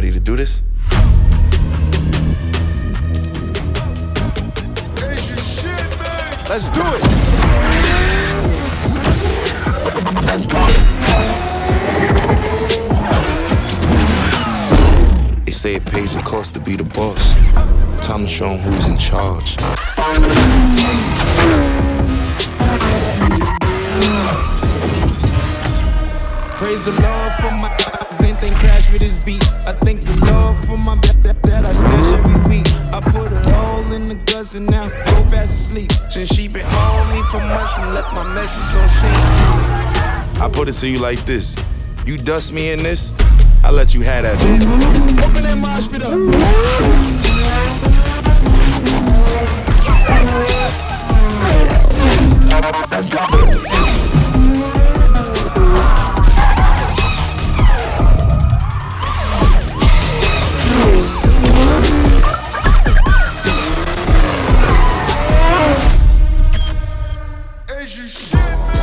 ready to do this? Let's do it! They say it pays the cost to be the boss. Time to show 'em who's in charge. Praise the Lord for my eyes, anything crash with this beat. I thank the Lord for my that, that, that I smash every week. I put it all in the guts and now go fast asleep. Since she been on me for months and left my message on scene. I put it to you like this. You dust me in this, I let you have that bitch. Open that mosh pit up. Asian shit.